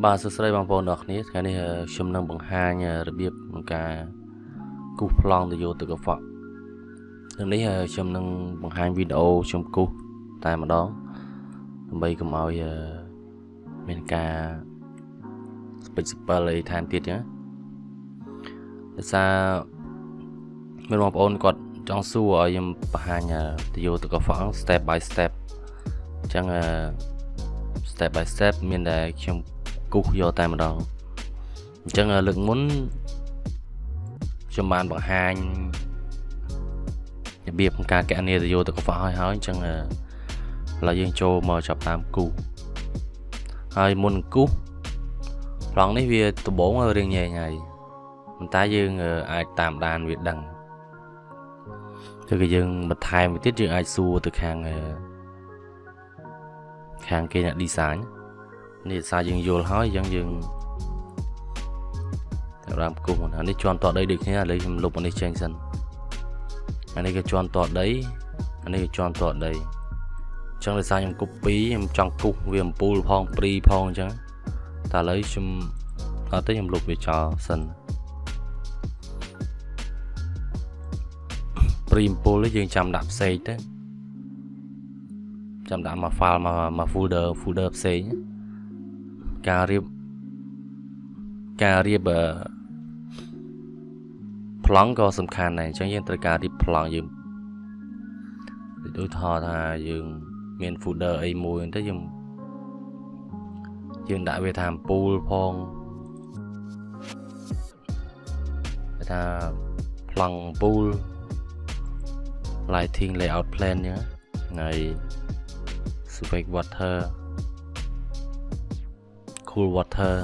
បាទសួស្តីបងប្អូនអរគ្នាថ្ងៃនេះខ្ញុំនឹងបង្ហាញរបៀបក្នុងការគូសប្លង់ទៅយកទឹកកខ្វក់ថ្ងៃនេះខ្ញុំនឹងបង្ហាញវីដេអូខ្ញុំគូសតែម្ដងដើម្បីកុំឲ្យមានការស្ពេចស្ពិលអីថែមទៀតចឹងដោយសារមានបងប្អូនគាត់ចង់សួរឲ្យខ្ញុំបង្ហាញទៅយកទឹកកខ្វក់ step by step អញ្ចឹង step by step មានតែខ្ញុំ គូសយកតែម្ដងអញ្ចឹងលើកមុនខ្ញុំបានបង្ហាញរបៀបក្នុងការកណនីទៅយកទៅកខ្វះហើយហើយអញ្ចឹងឥឡូវយើងចូលមកចាប់តាមគូសហើយមុនគូសប្លង់នេះវាដំបងរៀងញែកហើយប៉ុន្តែយើងអាចតាមដានវាដឹងគឺក៏យើងបន្ថែមទៅទៀតយើងអាចសួរទៅខាងខាងគេអ្នក design នេះសារយើងយល់ហើយអញ្ចឹងយើងចាប់ដើមគូសអានេះជន់តដីដូចគ្នាឥឡូវខ្ញុំលុបអានេះចេញសិនអានេះក៏ជន់តដីអានេះក៏ជន់តដីអញ្ចឹងដោយសារខ្ញុំ copy ខ្ញុំចង់គូសវាអំពូលផងព្រីផងអញ្ចឹងតែឥឡូវខ្ញុំអត់ទេខ្ញុំលុបវាចោលសិនព្រីអំពូលយើងចាំដាក់ផ្សេងទៅចាំដាក់មក file មកមក folder folder ផ្សេងណា ការរៀបការរៀបប្លង់ក៏សំខាន់ដែរអញ្ចឹងយើងត្រូវការរៀបប្លង់យើងដូចថតថាយើងមាន folder អីមួយទៅយើងយើងដាក់វាថាពូលផងគេថាប្លង់ពូល lighting layout plan អញ្ចឹងហើយ switch water cool water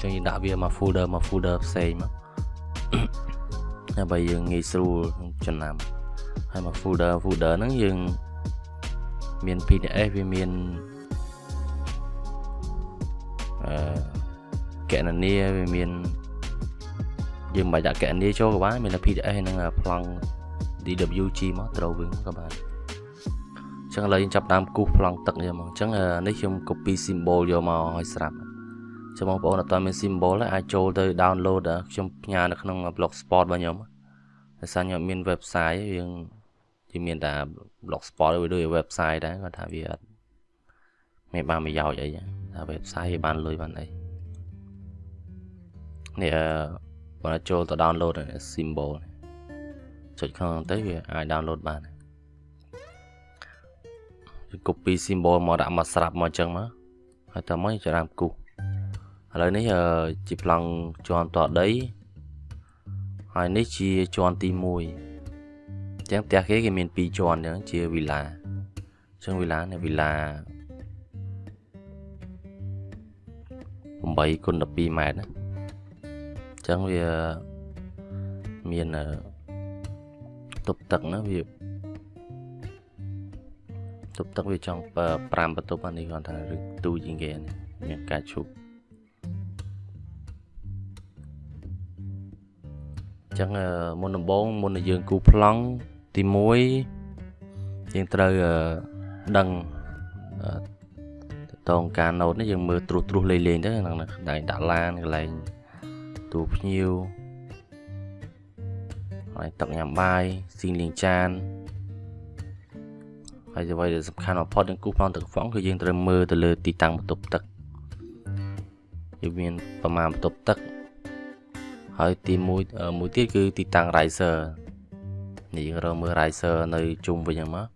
ចឹងយើងដាក់វាមក folder មក folder ផ្សេងមកដើម្បីយើងងាយស្រួលចំណាំហើយមក folder folder ហ្នឹងយើងមាន PDF វាមានអឺកណនីវាមានយើងមិនបាច់ដាក់កណនីចូលក៏បានមានតែ PDF ហ្នឹងប្លង់ DWG មកត្រូវវិញក៏បាន ចឹងឥឡូវយើងចាប់ដើមគូសប្លង់ទឹកយកមកអញ្ចឹងនេះខ្ញុំ copy symbol យកមកឲ្យស្រាប់ចឹងបងប្អូនអត់ទាន់មាន symbol ទេអាចចូលទៅ download ខ្ញុំផ្ញើនៅក្នុង blogspot របស់ខ្ញុំដោយសារខ្ញុំមាន website យើងជាមានតែ blogspot វាដូច website ដែរគាត់ថាវាអត់មានបានប្រយោជន៍អីថា website វាបានលុយបានអីនេះបើចូលទៅ download symbol ចុចខាងទៅវាអាច download បាន copy symbol មកដាក់មកស្រាប់មកអញ្ចឹងមកហើយតើមកចាំដើមគូសឥឡូវនេះជាប្លង់ជាន់តដីហើយនេះជាជាន់ទី1អញ្ចឹងផ្ទះគេគេមាន2ជាន់អញ្ចឹងជាវីឡាអញ្ចឹងវីឡានេះវីឡា8គុណ12ម៉ែត្រណាអញ្ចឹងវាមានទប់ទឹកណាវា ទប់ទឹកវាចង់5បន្ទប់អានេះគាត់ថាឬទូជាងគេមានការឈប់ចឹងមុនដំបូងមុននឹងយើងគូប្លង់ទី1យើងត្រូវដឹងតងការណូតនេះយើងមើលត្រួសត្រួសលេងលេងទៅក្នុងដែងដាក់ឡានកន្លែងទូភ្ញៀវហើយទឹកញ៉ាំបាយស៊ីងលេងចាន ហើយអ្វីដែលសំខាន់បំផុតនឹងគូប្លង់ទឹកហ្វុងគឺយើងត្រូវមើលទៅលើទីតាំងបន្ទប់ទឹកយើងមានប្រមាណបន្ទប់ទឹកហើយទី1មួយទៀតគឺទីតាំង riser នេះយើងរកមើល riser នៅជុំវិញហ្នឹងមក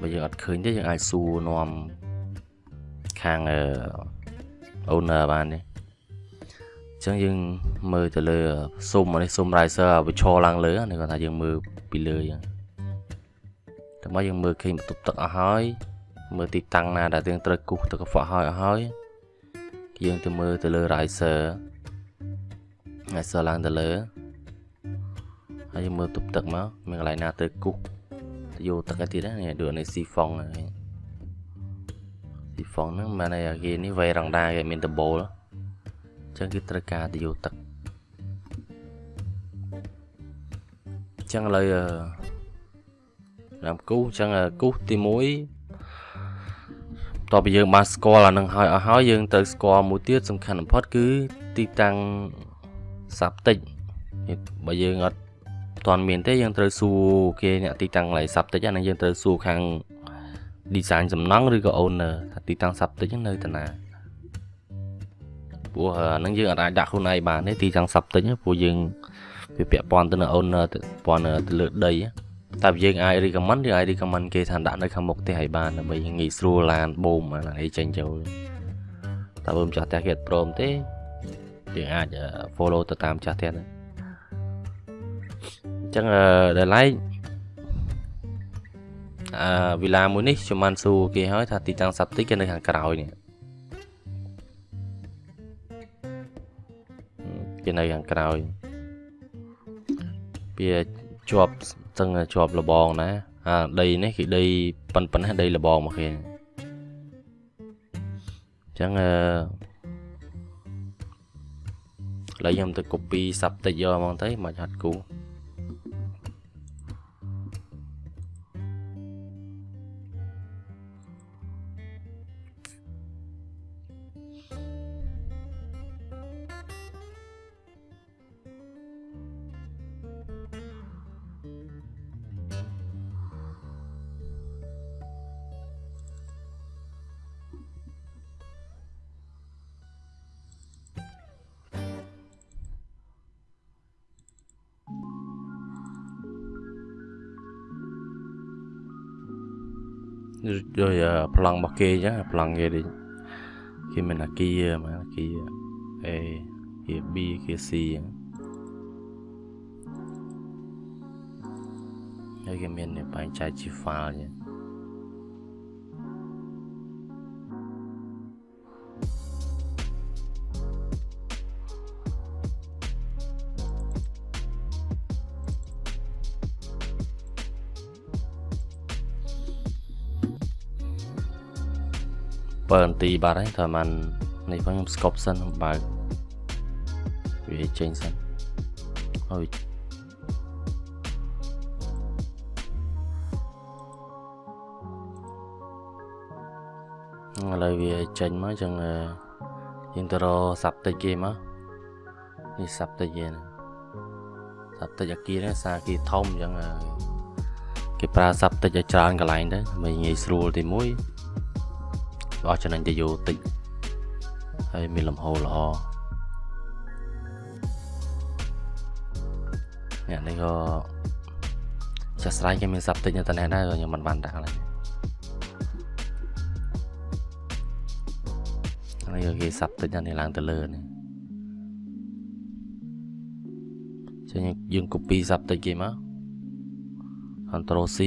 បើយើងអត់ឃើញទេយើងអាចសួរនាំខាង owner បានទេអញ្ចឹងយើងមើលទៅលើស៊ុំនេះស៊ុំ riser វាឈរឡើងលើនេះគាត់ថាយើងមើលពីលើអញ្ចឹង តែមកយើងមើលឃើញបន្ទប់ទឹកអស់ហើយមើលទីតាំងណាដែលយើងត្រូវគូសទឹកកខ្វក់ហើយអស់ហើយយើងទៅមើលទៅលើ riser ហើយសឡើងទៅលើហើយមើលទប់ទឹកមកមានកន្លែងណាទៅគូសទៅយកទឹកទៀតណាដូចនេះស៊ីហ្វុងស៊ីហ្វុងហ្នឹងមិនឯគេនេះវៃរងដាគេមានដបូលអញ្ចឹងគឺត្រូវការទៅយកទឹកអញ្ចឹងឥឡូវ តាមគូសអញ្ចឹងគូសទី1តបយើងបានស្គាល់អានឹងហើយអស់ហើយយើងត្រូវស្គាល់មួយទៀតសំខាន់បំផុតគឺទីតាំងសាប់តិចបើយើងអត់ទាន់មានទេយើងត្រូវសួរគេអ្នកទីតាំងកន្លែងសាប់តិចហ្នឹងយើងត្រូវសួរខាង design សំណង់ឬក៏ owner ថាទីតាំងសាប់តិចនៅតាណាព្រោះអាហ្នឹងយើងអាចដាក់ខ្លួនឯងបានទេទីតាំងសាប់តិចព្រោះយើងវាពាក់ព័ន្ធទៅនឹង owner ទៅព័ន្ធទៅលើដី តែយើងអាច recommend យើងអាច recommend គេថាដាក់នៅខាងមុខផ្ទះឲ្យបានដើម្បីងាយស្រួលឡានបូមអាហ្នឹងអីចេញចូលតែបើម្ចាស់ផ្ទះគេអត់ព្រមទេយើងអាច follow ទៅតាមម្ចាស់ផ្ទះហ្នឹងអញ្ចឹងដល់ឡែកអឺវិឡាមួយនេះខ្ញុំបានសួរគេហើយថាទីតាំងសាប់តិចគេនៅខាងក្រោយនេះគេនៅខាងក្រោយវាជាប់ ចឹងជាប់លបងណាអាដីនេះគេដីប៉ិនប៉ិនណាដីលបងមកគេអញ្ចឹងអឺឡើយខ្ញុំទៅ copy សាប់តិចយកហ្មងទៅមកហាត់គូ ដោយប្លង់របស់គេអញ្ចឹងប្លង់គេដូចគេមានអាគីមកអាគី A គី B គី C អញ្ចឹងហើយគេមានបែងចែកជា file អញ្ចឹង 7នាទីបាត់ហើយតែมันនេះផងខ្ញុំស្កប់សិនបើកវាចេញសិនហើយឥឡូវវាចេញមកចឹងយើងទៅរកសាប់តិចគេមកនេះសាប់តិចគេណាសាប់តិចអាគីនេះសាគីធំចឹងគេប្រើសាប់តិចឲ្យច្រើនកន្លែងទៅដើម្បីងាយស្រួលទី1 អស់ចំណេញទៅយោតិចហើយមានលំហូរល្អអ្នកនេះក៏ចាស់ស្រ័យគេមានសាប់តិចនៅតែដែរខ្ញុំមិនបានដាក់ឡើយហើយគេសាប់តិចនេះឡើងទៅលើនេះចឹងយើង copy សាប់តិចគេមក Ctrl C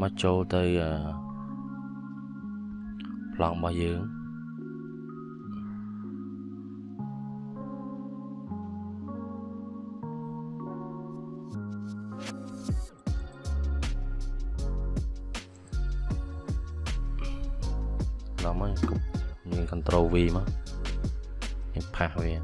មកចូលទៅអឺ ប្លង់របស់យើងដល់មកយើង control V មកយើងផាសវា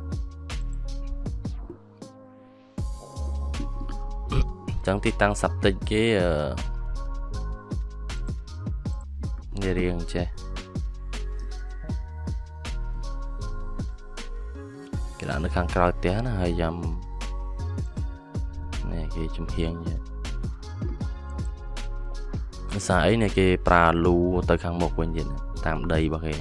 ចឹងទីតាំងសាប់តិចគេអឺរៀងចេះ ដាក់នៅខាងក្រោយផ្ទះណាហើយយ៉ាំនេះគេចំហៀងយ៉ាភាសាអីនេះគេប្រើលូទៅខាងមុខវិញទៀតតាមដីរបស់គេ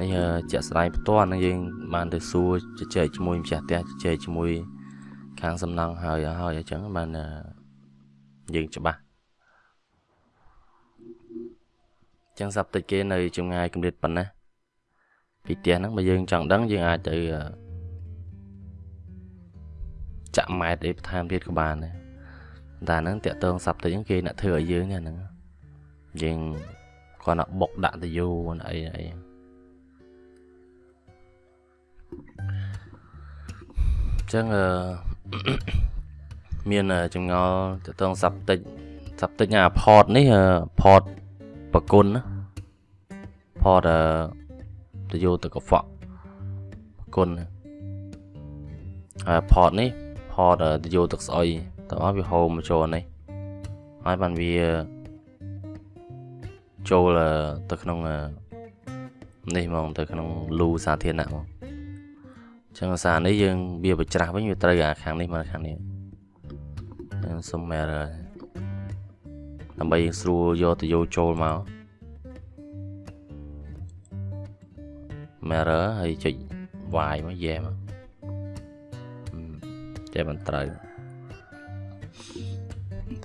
នេះជាក់ស្ដែងផ្ទាល់នឹងយើងបានទៅសួរជជែកជាមួយម្ចាស់ផ្ទះជជែកជាមួយ ខាងសំណង់ហើយហើយអញ្ចឹងបានយើងច្បាស់ចឹងសាប់តិចគេនៅចម្ងាយកម្រិតប៉ុណ្ណា ពីផ្ទះហ្នឹងបើយើងចង់ដឹងយើងអាចទៅចាក់ម៉ែត្រអីបន្ថែមទៀតក៏បានដែរតែហ្នឹងតាក់ទងសាប់ទៅហ្នឹងគេអ្នកធ្វើឲ្យយើងហ្នឹងយើងគាត់ nak បុកដាក់ទៅយូរអីអីចឹងអឺមានចម្ងល់ទៅតងសាប់តិចសាប់តិចអាផតនេះផតប្រគុណណាផតអឺ ទៅយកទៅកខ្វក់គុណហើយផតនេះផតទៅយកទឹកស្អុយតើអស់វាហូរមកចូលនេះហើយបានវាចូលទៅក្នុងនេះហ្មងទៅក្នុងលូសាធារណៈហ្មងចឹងសារនេះយើងវាបច្រាស់វិញវាត្រូវអាខាងនេះមកខាងនេះយើងសុំ error ដើម្បីយើងស្រួលយកទៅយកចូលមក mirror ហើយចុច y មក yeah មកចេះមិនត្រូវ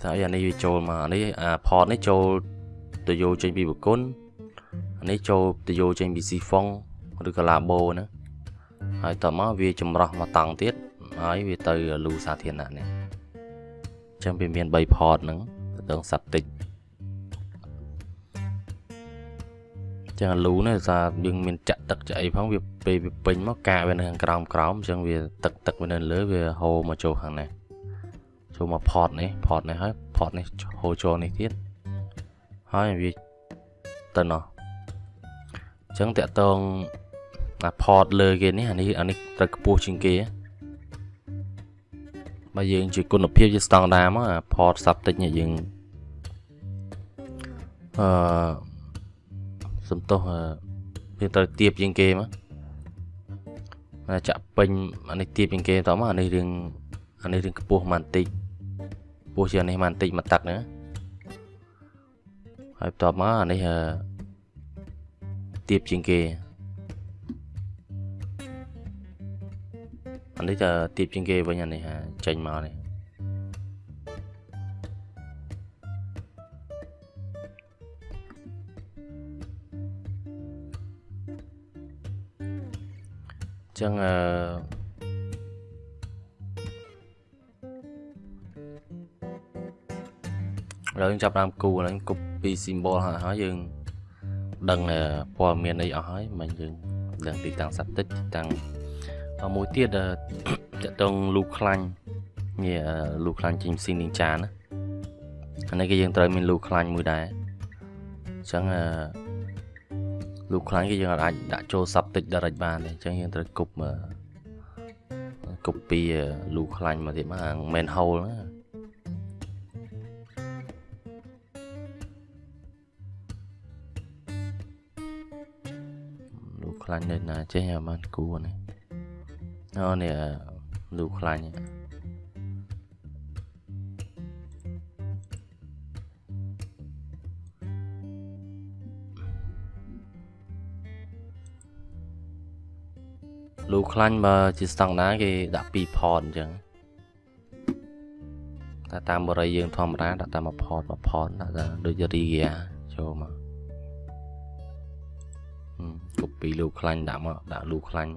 តែអានេះវាចូលមកអានេះអា port នេះចូលទៅយកចេញពីបកុនអានេះចូលទៅយកចេញពី Sifong ឬក៏ Labo ណាហើយតមកវាចម្រោះមកតង់ទៀតហើយវាទៅលូសាធារណៈនេះអញ្ចឹងវាមាន3 port ហ្នឹងទៅដល់ subtic ចឹ ងលូនេះថាយើងមានចាក់ទឹកចាក់អីផងវាពេលវាពេញមកកាកវានៅខាងក្រោមក្រោមអញ្ចឹងវាទឹកទឹកវានៅលើវាហូរមកចូលខាងនេះចូលមក port នេះ port នេះហើយ port នេះហូរចូលនេះទៀតហើយវាទៅណោះអញ្ចឹងតាក់តងអា port លើគេនេះអានេះអានេះត្រូវខ្ពស់ជាងគេបើយើងជាគុណភាពជាស្តង់ដារមកអា port subtic នេះយើងអឺ សំទោសវាត្រូវទៀបជាងគេមកចាក់ពេញអានេះទៀបជាងគេតមកអានេះរឿងអានេះរឿងខ្ពស់ម៉ាន់តិចខ្ពស់ជាងអានេះម៉ាន់តិចមកតាក់ណាហើយបន្ទាប់មកអានេះទៀបជាងគេអានេះទៅទៀបជាងគេវិញអានេះចេញមកនេះ ចឹងអឺឥឡូវយើងចាប់តាមគូហ្នឹងគប់ពី symbol ហើយហើយយើងដឹងព័ត៌មានអីអស់ហើយមិនយើងដឹងទីតាំងសតិចតាំងមួយទៀតតកតងលូខ្លាញ់នេះលូខ្លាញ់ចេញស៊ីនីចាណាអានេះក៏យើងត្រូវមានលូខ្លាញ់មួយដែរអញ្ចឹងអឺ លូខ្លាញ់គេយើងអាចដាក់ចូល subtic direct បានទេអញ្ចឹងយើងត្រូវគប់គប់ពីលូខ្លាញ់មកទៀតមក main hole ណាលូខ្លាញ់នៅណាចេះអាបានគួរនេះអូនេះលូខ្លាញ់ លូខ្លាញ់បើជាស្តង់ដាគេដាក់2 port អញ្ចឹងតែតាមបរិយាយើងធម្មតាដាក់តាម1 port 1 port ដាក់តែដូច Riga ចូលមកគប់ពីលូខ្លាញ់ដាក់មកដាក់លូខ្លាញ់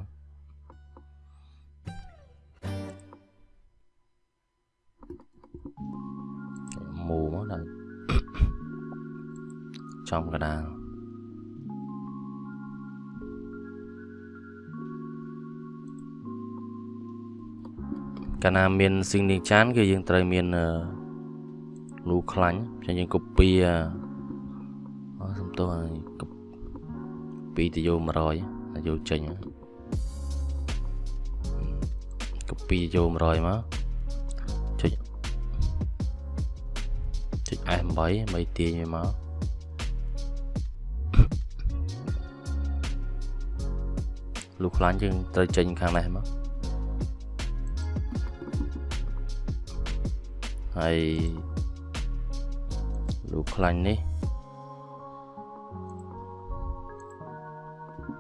មូមកដាក់ចំកដាល កាលណាមានស៊ីងនីចានគឺយើងត្រូវមានលូខ្លាញ់ចឹងយើង copy អសំទោស copy ទៅយក100យកចេញ copy យក100មកចុចចុច F8 មិនទាញវាមកលូខ្លាញ់យើងត្រូវចេញខាងនេះមក ហើយលូខ្លាញ់នេះ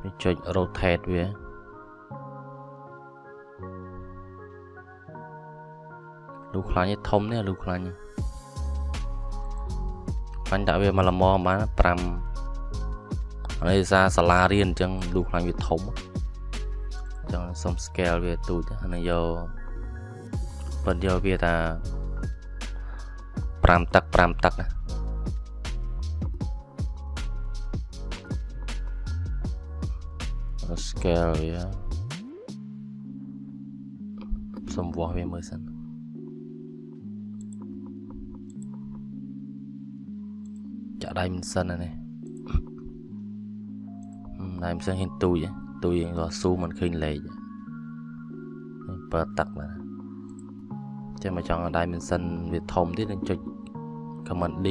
វាចុច rotate វាលូខ្លាញ់នេះធំនេះលូខ្លាញ់ខ្លាញ់ដាក់វាមកល្មមបាន5ហើយសារសាលារៀនអញ្ចឹងលូខ្លាញ់វាធំអញ្ចឹងសុំ scale វាទូចហើយយកប៉ុន្តែយកវាថា 5ទឹក5ទឹកណា scale វាសំវាស់វាមើលសិនចាក់ដៃមិនសិនណានេះដៃមិនសិនហ៊ានទូចទូចក៏ស៊ូមិនឃើញលេខបើទឹកណា ចាំមកចង់ដៃមិនសិនវាធំទៀតនឹងចុច command D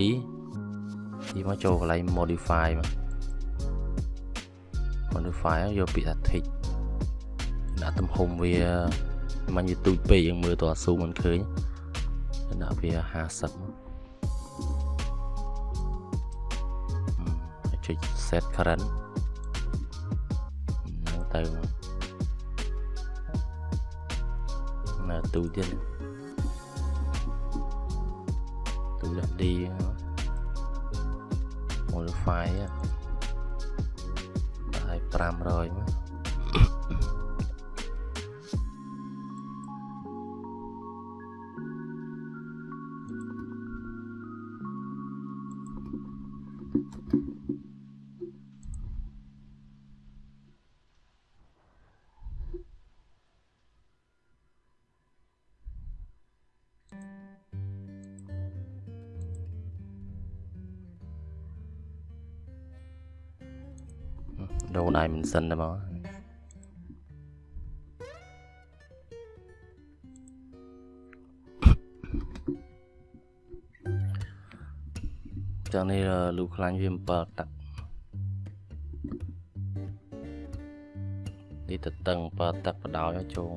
ទីមកចូលកន្លែង modify មក modify យកពាក្យថា tick ដាក់ទំហំវាមិនវាទូចពេកយើងមើលតស៊ូមិនឃើញដាក់វា50មកចុច set current ទៅនៅទូទៀត ទូដាក់ D modify ដាក់ឲ្យ500មក សិនទេមកចឹងនេះលូខ្លាញ់វា7ទឹកនេះទៅតឹង7ទឹកបដោយជង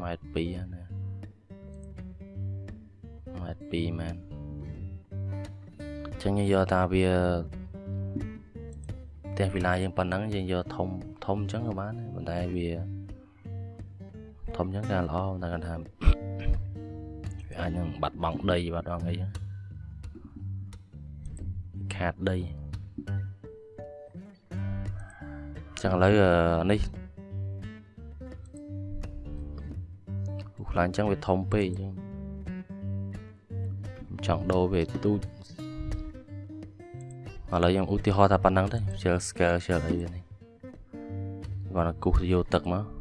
ម៉ែត្រ2ណាម៉ែត្រ2មែនចឹងយកតាវា ទះវិឡាយើងប៉ុណ្ណឹងយើងយកធំធំអញ្ចឹងក៏បានប៉ុន្តែវាធំអញ្ចឹងតែល្អតែគាត់ថាវាអាចនឹងបាត់បង់ដីបាត់បង់អីហ្នឹងខាតដីចឹងឥឡូវនេះខ្លាញ់ចឹងវាធំពេកចឹងចង់ដូរវាទូច ឥឡូវខ្ញុំឧទាហរណ៍ថាប៉ុណ្ណឹងទៅជើ scale ជើអីនេះគាត់គូសយកទឹកមក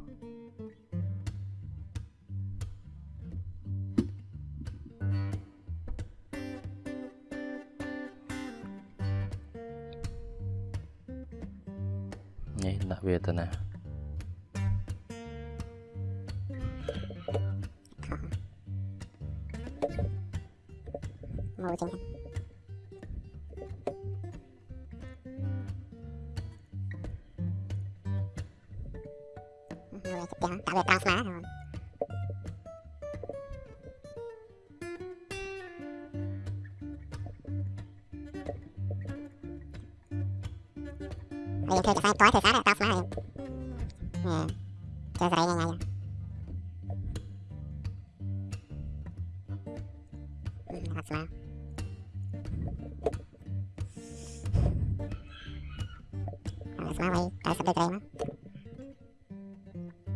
ស្មាហើយតែសបិត្រីមក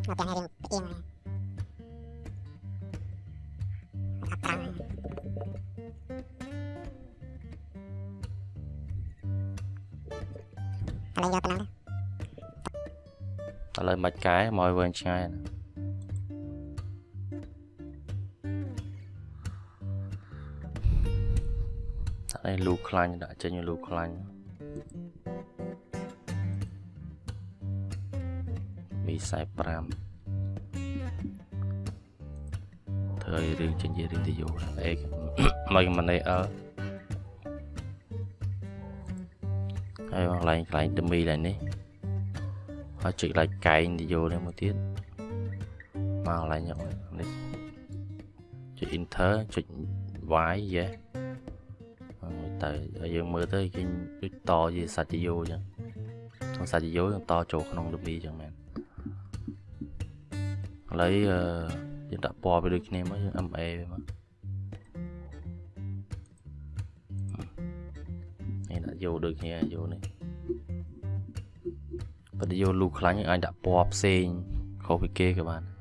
អត់ទាំងរឿងផ្ទៀងអត់ត្រង់ឥឡូវយកប៉ុណ្ណឹងឥឡូវមិនកែមកឲ្យវែងឆ្ងាយណាដាក់ឯលូខ្លាញ់ដាក់ចេញលូខ្លាញ់ មី45ធ្វើឲ្យរឿងចេញជារឿងទៅយោអេមកមិនអីអើហើយកន្លែងកន្លែងទៅមីឡើងនេះហើយចុចកន្លែងកែងទៅយោនេះមួយទៀតមកកន្លែងនេះចុច enter ចុច y យេទៅយើងមើលទៅគេដូចតជាសាច់ជាយោអញ្ចឹងក្នុងសាច់ជាយោយើងតចូលក្នុងដុំមីអញ្ចឹងមែន ឥឡូវយើងដាក់ពណ៌វាដូចគ្នាមកយើង MA វាមកនេះដាក់យកដូចគ្នាយកនេះបើយកលូខ្លាញ់អាចដាក់ពណ៌ផ្សេងខុសពីគេក៏បាន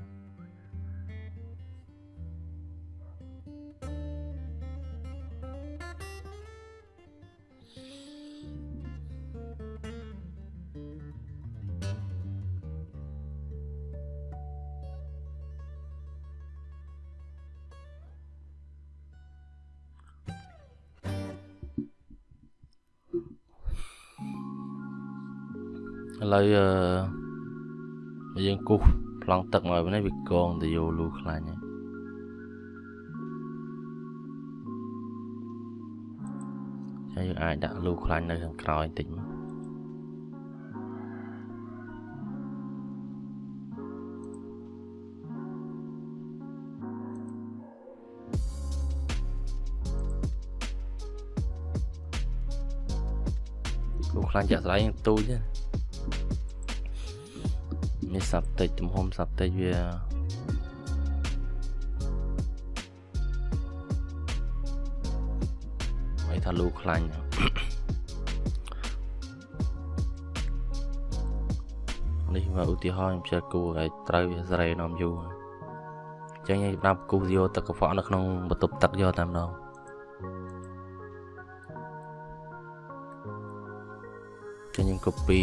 ឥឡូវអឺយើងគូសប្លង់ទឹកមកនេះវាកងទៅយកលូខ្លាញ់ហើយហើយយើងអាចដាក់លូខ្លាញ់នៅខាងក្រោយបន្តិចមកលូខ្លាញ់ចាក់ស្ដែងទូចទេមា នសាប់តិចទំហំសាប់តិចវាហើយថាលូខ្លាញ់នេះមកឧទាហរណ៍ខ្ញុំជិះគូឲ្យត្រូវវាសេរីនាំយូរអញ្ចឹងយើងប្រាប់គូយកទឹកកខ្វក់នៅក្នុងបន្ទប់ទឹកយកតែម្ដងចឹងយើង copy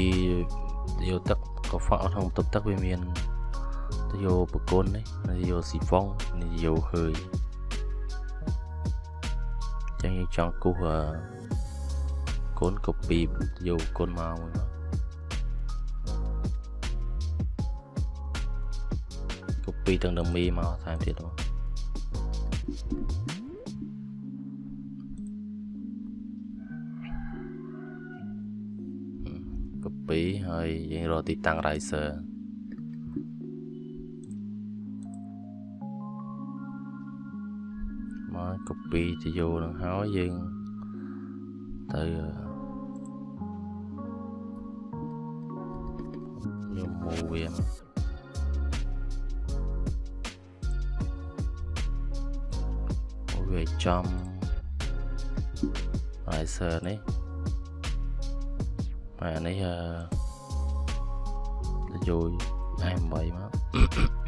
យកទឹក កខ្វក់នៅក្នុងបន្ទប់ទឹកវាមានទៅយកបកុននេះទៅយកស៊ីហ្វុងនេះយកហើយចឹងយើងចង់គូសអឺកូន copy យកកូនមកមួយមក copy ទាំង dummy មកថែមទៀតមក ហើយយើងរកទីតាំង riser មក copy ទៅយកនឹងហើយយើងទៅយក move វាមកវាចំ riser នេះហើយអានេះអឺ ទៅយក M8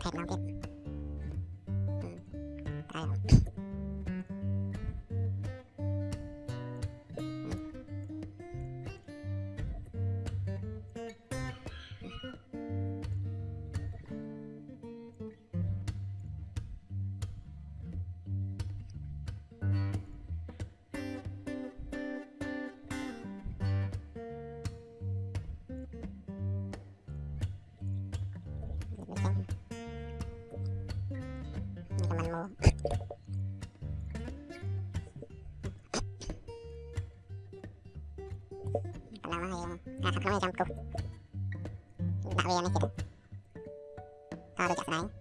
可以 no。高めジャンプ。今上を見てる。カードじゃない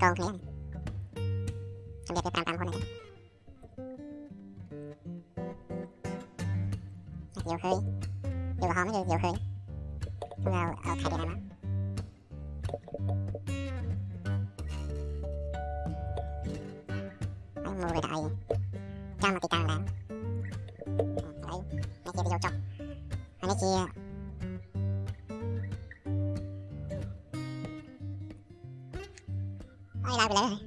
hai câu thế này Em đẹp cái tam tam con này Nhiều hơi. Nhiều hóm nhiều hơi. Không nào ở khai điện này mà. Anh mua về đại Cho mà cái càng đáng Đấy Này kia video chọc Này kia hay là bị lệ rồi.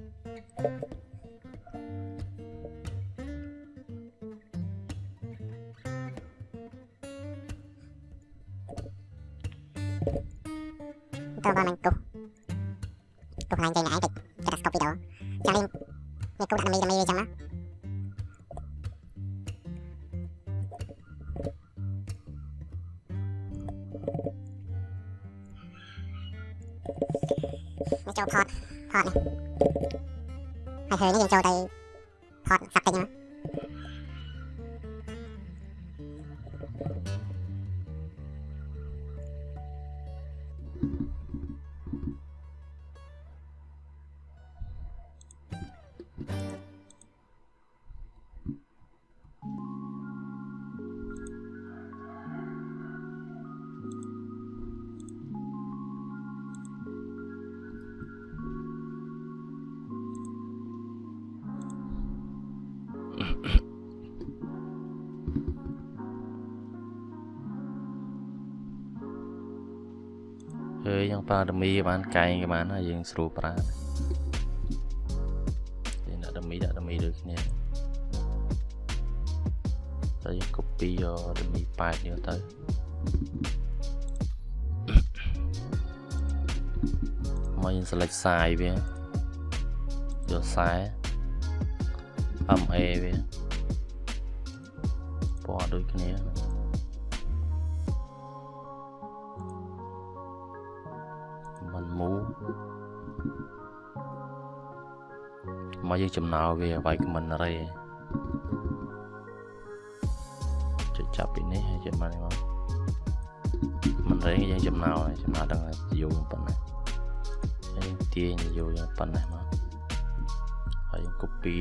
Tôi vào mình cục. Cục này chơi nãy thì Cái đặt cục đi đó Cho nên Như cục đặt mì mì trong đó Nó. Cho pot Pot này hồi nó vô cho tay ហើយយើងប្រើដមីបានកែងក៏បានហើយយើងស្រួលប្រើយើងដាក់ដមីដាក់ដមីដូចគ្នាតែយើង copy យកដមីប៉ែតយកទៅមកយើង select size វាយកខ្សែ MA វាពណ៌ដូចគ្នាមិន មកយើងចំណោវាវាយ comment array ចុចចាប់ពីនេះហើយចុចមកនេះមកមិនរេយើងចំណោហើយចំណោដឹងយូរប៉ុណ្ណាហើយយើងទាញយូរយ៉ាងប៉ុណ្ណាមកហើយយើង copy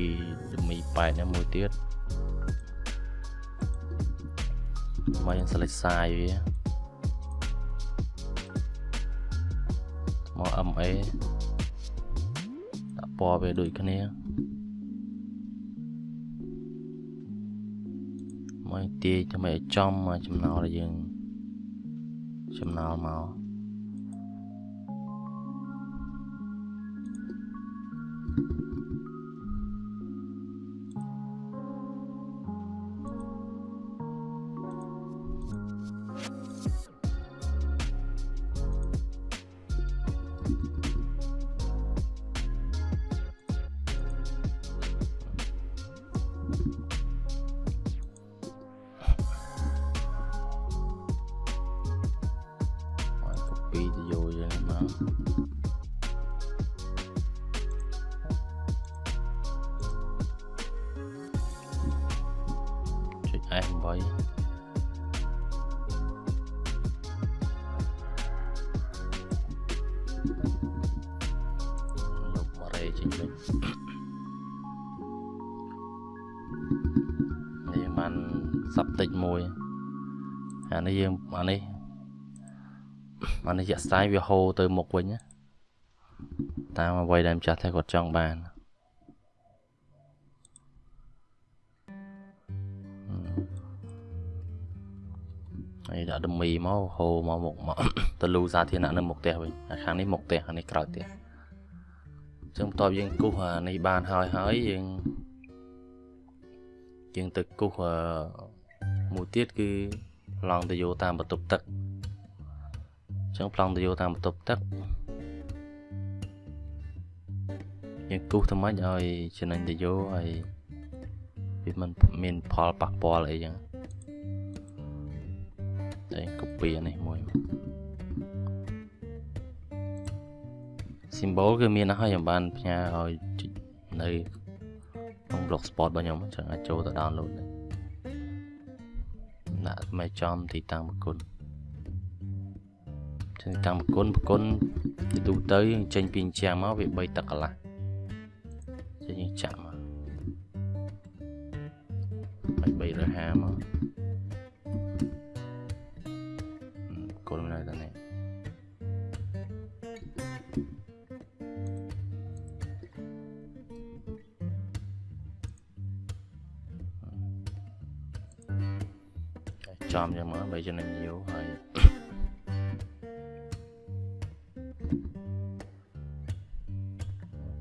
ដមីប៉ែតនេះមួយទៀតមកយើង select size វាមក MA ដាក់ ពណ៌វាដូចគ្នាមកទាយដើម្បីឲ្យចំមកចំណោលដែលយើងចំណោលមកមក នេះបានសັບតិចមួយអានេះយើងអានេះអានេះជាក់ស្ដែងវាហូរទៅមុខវិញណាតាមអ្វីដែលម្ចាស់តែគាត់ចង់បានហើយដាក់ដមីមកហូរមកមុខមកទៅលូសាធារណៈនៅមុខផ្ទះវិញហើយខាងនេះមុខផ្ទះខាងនេះក្រោយផ្ទះអញ្ចឹងបន្ទាប់យើងគូសអានេះបានហើយហើយយើងយើងទៅគូសអឺមួយទៀតគឺឡងទៅយកតាមបន្ទប់ទឹកចឹងប្លង់ទៅយកតាមបន្ទប់ទឹកយើងគូសទៅមិនឲ្យចំណេញទៅយកហើយវាមិនមានផលប៉ះពាល់អីចឹងតែ copy អានេះមួយ symbol គឺមានហើយខ្ញុំបានផ្ញើឲ្យចុចនៅក្នុង blogspot របស់ខ្ញុំអញ្ចឹងអាចចូលទៅ download ដែរដាក់មេចំទីតាំងប្រគុណចឹងតាំងប្រគុណប្រគុណជាទូទៅយើងចេញពីអញ្ចាំមកវា3ទឹកកន្លះចឹងយើងចាក់មកហើយ350មក ចំយ៉ាងមកបីចំណេញយូរហើយ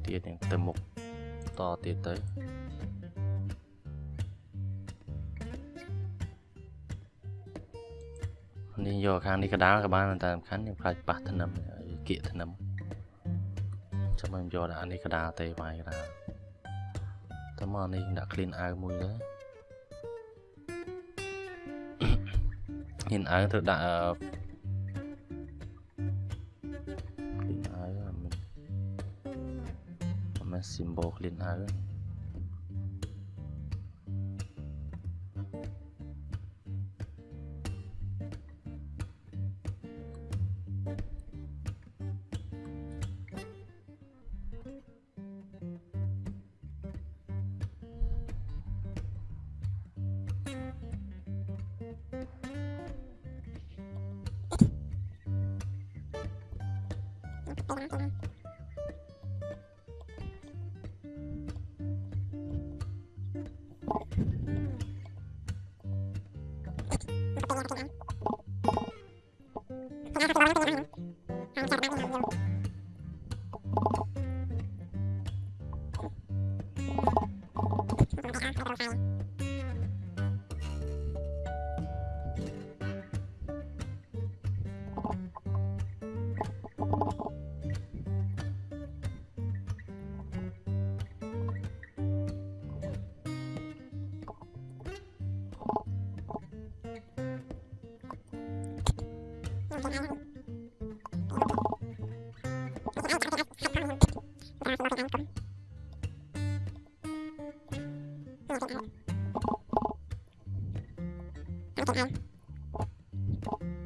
ទៀតនឹងទៅមុខតទៀតទៅនេះយកខាងនេះកដាលក៏បានតែសំខាន់យើងខ្លាចប៉ះធ្នឹមគៀកធ្នឹមចាំខ្ញុំយកដាក់នេះកដាលទេវាយកដាលតើមកនេះដាក់ clean អាវមួយទៅ clean អាវត្រូវដាក់ clean អាវមិន mà symbol clean áo people.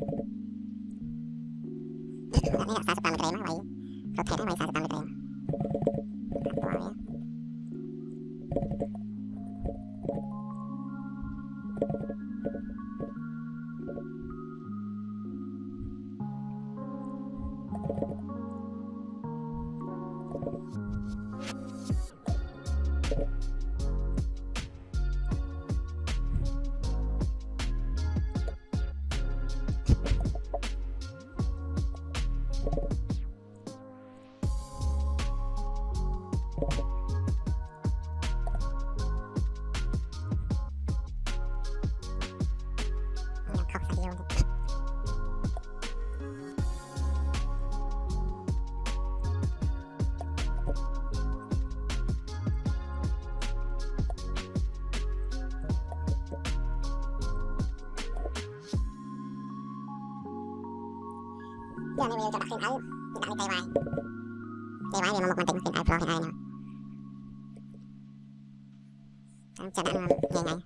chẳng hạn nhẹ nhàng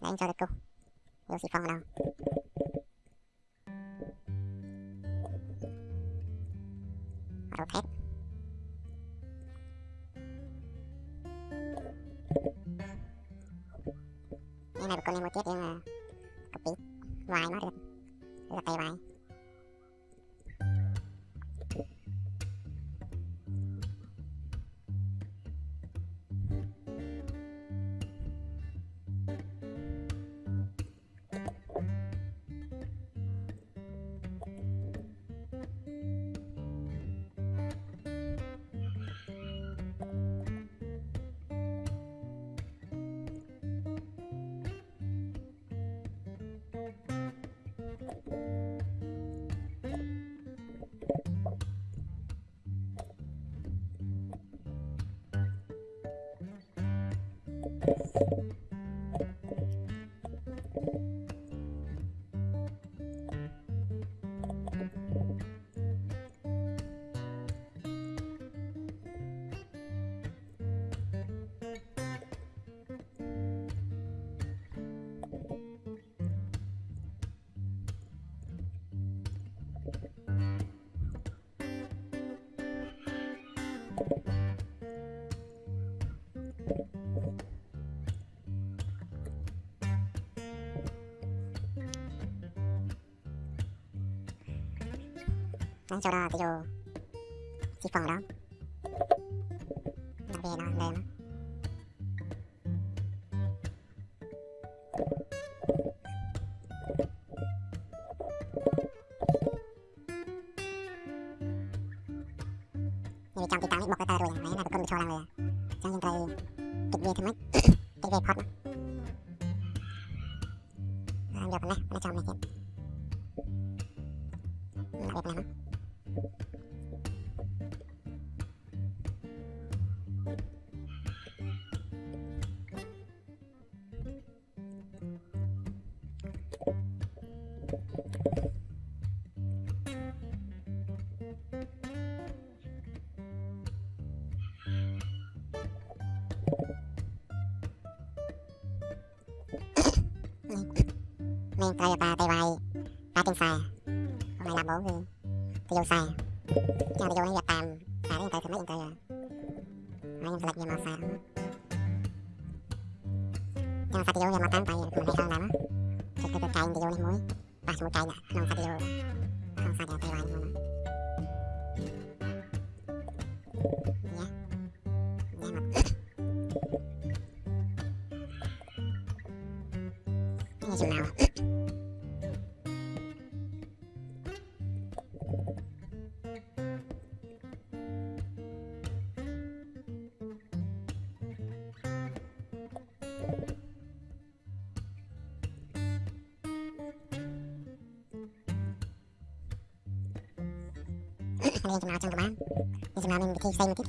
để anh cho được câu vô xịt phong vào đâu. Rotate cái này con em một tiết nhưng mà copy vài nó được rất là tay vài Đấy, cho ra cái vô Chỉ phở đó. Đặc biệt nó lên á Như trong cái tao bọc cái tay rồi này là con cho ra rồi Cho nên tay Kịch về thêm mấy mình trai bà tay vai bà tin sai hôm nay làm bố hư tôi vô sai cho tôi vô hiệp tạm sai đến tới thì mấy yên tới rồi mấy em lệch nhiều màu sai cho sai tôi vô hiệp mà tán tay mình hay hơn lắm cho tôi tôi cay tôi vô hiệp muối bà xuống cay nè không sai tôi vô không sai tôi tay vai nữa Thank you. 掲載の時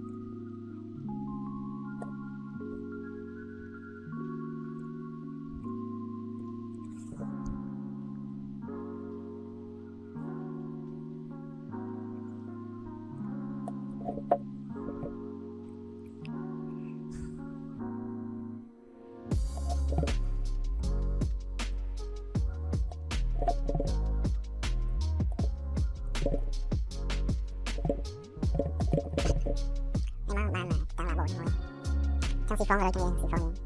可以防蚊了今天可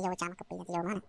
要我讲，可不也得要吗？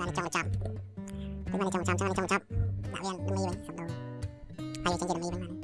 manager job เป็น manager job ใช่ manager job ដាក់វាមិនមានវិញសំដៅហើយយើងចឹងជាមិនមានវិញ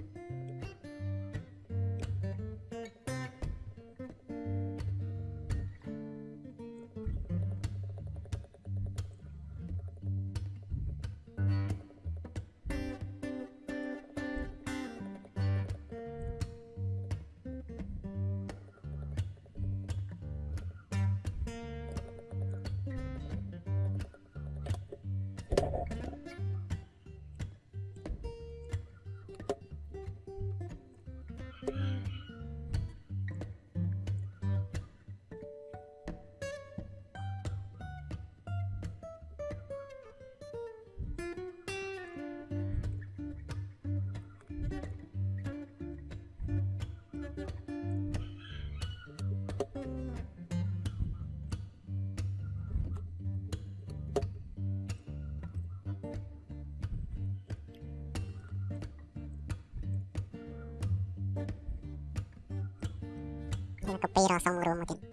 선물로 모든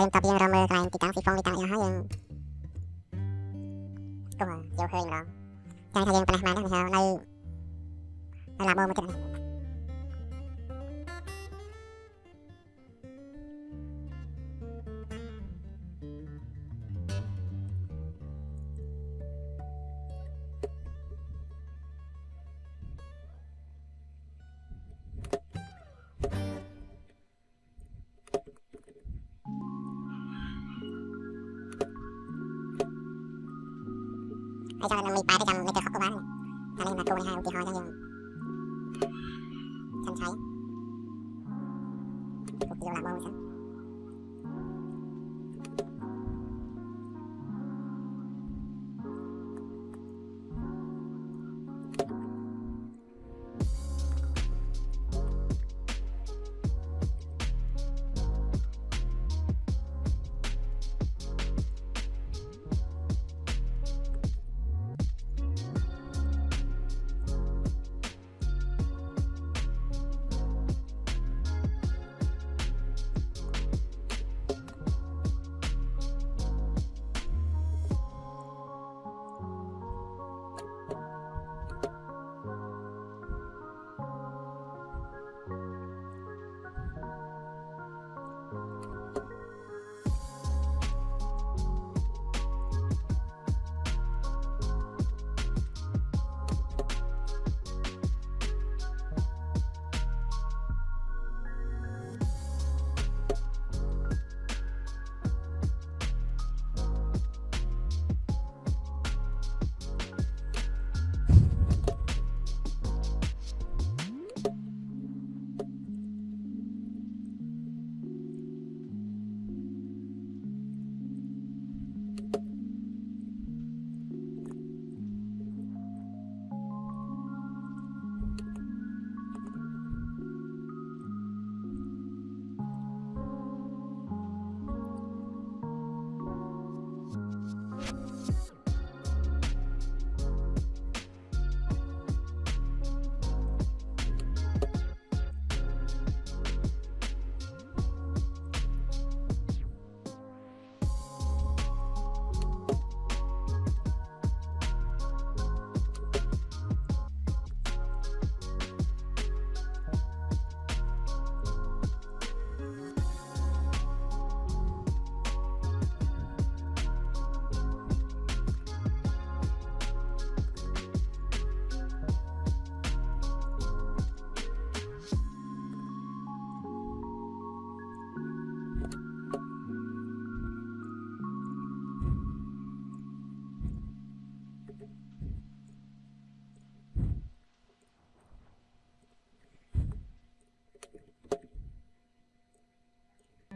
ហើយបន្ទាប់ពីយើងរកមើលកន្លែងទីតាំងស៊ីហ្វុងទីតាំងអីហើយយើងក៏យកឃើញម្ដងចាំថាយើងប៉ុណ្ណេះបានដែរនៅនៅឡាបូមក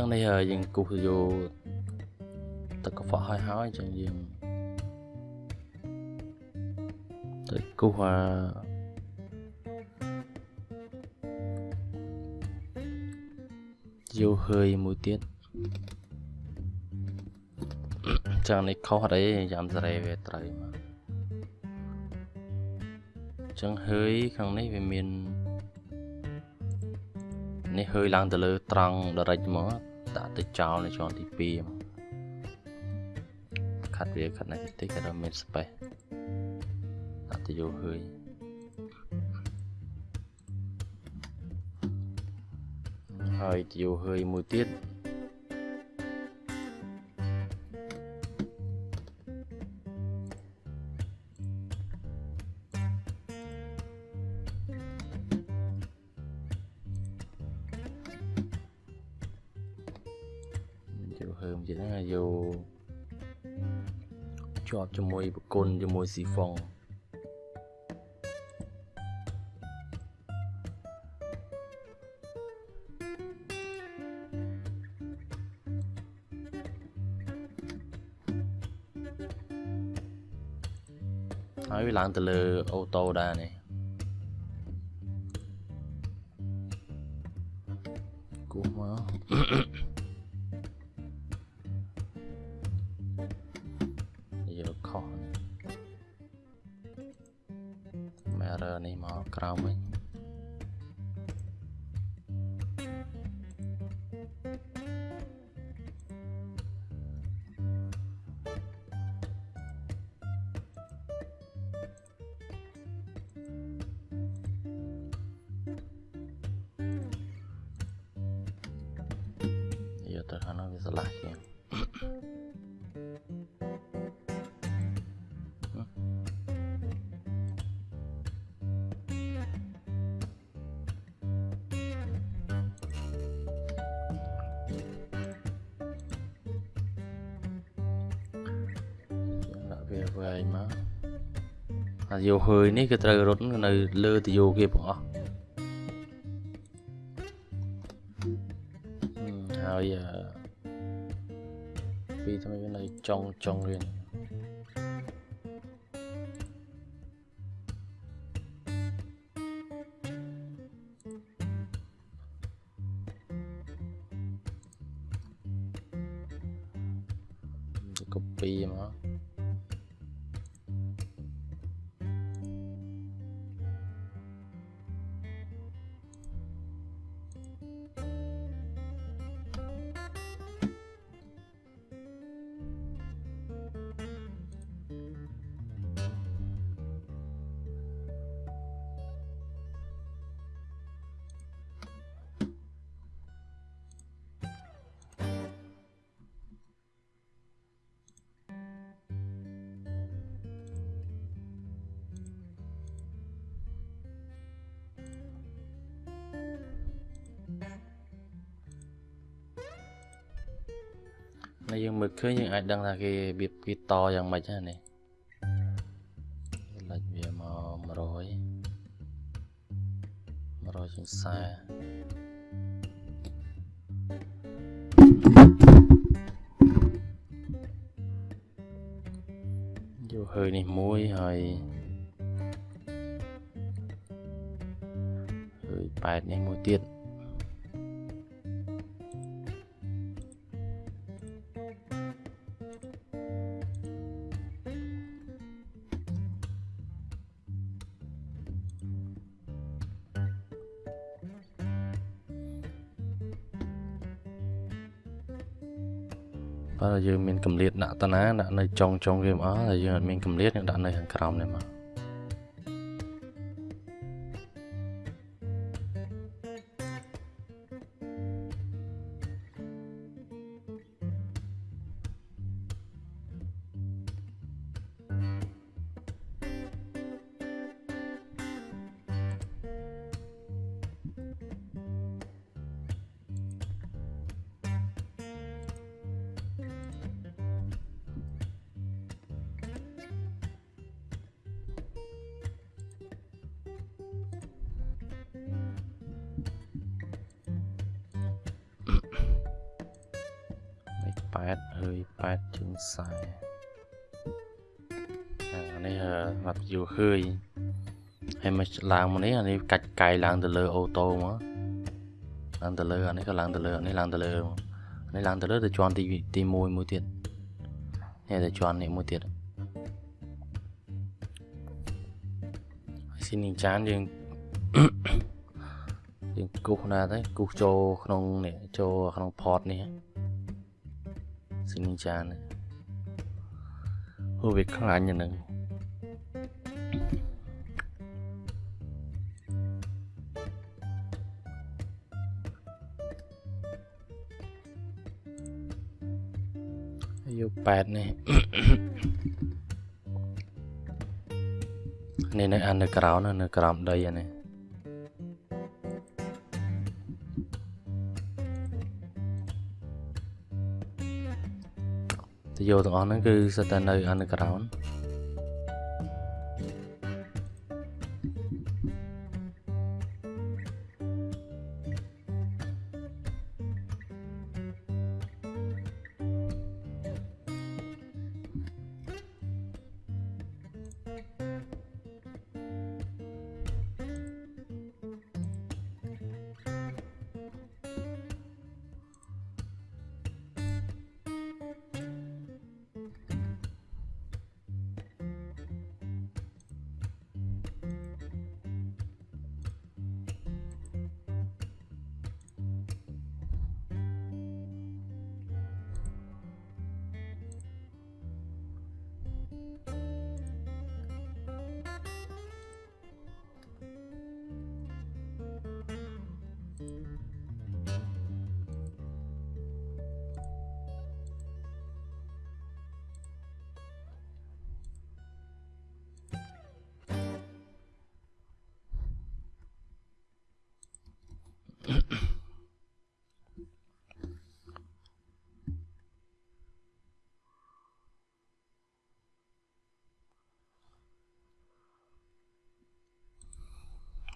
ចឹងនេះហើយយើងគូសយកទឹកកខ្វក់ហើយហើយអញ្ចឹងយើងទៅគូសអាយកហើយមួយទៀតអញ្ចឹងនេះខុសអត់អីយ៉ាំសារ៉េវាត្រូវមកអញ្ចឹងហើយខាងនេះវាមាននេះហើយឡើងទៅលើត្រង់ direct មកដាក់ ទៅចោលនៅជាន់ទី2មកខាត់វាខាត់នេះតិចក៏ដល់មាន space ដាក់ទៅយកហើយហើយទៅយកហើយមួយទៀត ធ្វើអញ្ចឹងណាយកជាប់ជាមួយប្រគុណជាមួយស៊ីហ្វុងហើយវាឡើងទៅលើអូតូដែរនេះ យោហើយនេះគឺត្រូវរត់នៅលើតយោគេបងអស់ហឹមហើយអឺពីថ្មីវានៅចុងចុងរៀនទៅ copy មក នេះយើងមើលឃើញយើងអាចដឹងថាគេរបៀបគេតយ៉ាងម៉េចហ្នឹងនេះលេចវាមក100 100ជាង40យកហើយនេះមួយហើយហើយ8នេះមួយទៀតបើ យើងមានកម្រិតដាក់តាណាដាក់នៅចុងចុងវាមកអស់តែយើងអត់មានកម្រិតយើងដាក់នៅខាងក្រោមនេះមក ហើយ8ជាង40អានេះអត់យូរឃើញហើយមកឡើងមកនេះអានេះកាច់កាយឡើងទៅលើអូតូមកឡើងទៅលើអានេះក៏ឡើងទៅលើអានេះឡើងទៅលើអានេះឡើងទៅលើទៅជាន់ទីទី1មួយទៀតនេះទៅជាន់នេះមួយទៀតហើយស៊ីនីចានយើងយើងគូសណាទៅគូសចូលក្នុងនេះចូលក្នុង port នេះ ស៊ីនីចាននេះហូវាខ្លាញ់អាហ្នឹងហើយយក8នេះនេះនៅអាននៅក្រោមនៅក្រោមដីអានេះ ទៅយកទាំងអស់ហ្នឹងគឺសិតតែនៅ underground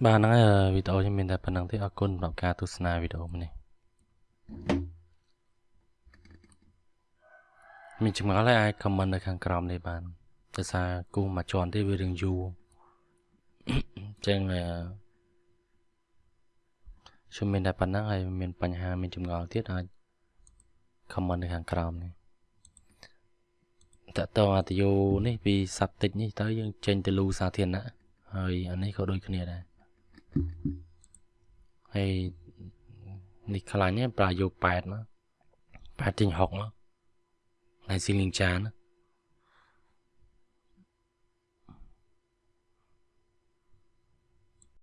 បាទហ្នឹងហើយវីដេអូខ្ញុំមានតែប៉ុណ្្នឹងទេអរគុណសម្រាប់ការទស្សនាវីដេអូនេះមានចម្ងល់ហើយអាច comment នៅខាងក្រោមនេះបានដោយសារគូមួយជាន់ទេវារឿងយូរអញ្ចឹងអឺខ្ញុំមានតែប៉ុណ្្នឹងហើយមានបញ្ហាមានចម្ងល់ទៀតអាច comment នៅខាងក្រោមនេះតើតើអាតយោនេះពីសັບតិចនេះទៅយើងចេញទៅលូសាធារណៈហើយអានេះក៏ដូចគ្នាដែរ ហើយនេះខ្លាញ់ប្រើយក8មក8ចេញ6មកហើយស៊ីលីងចានណា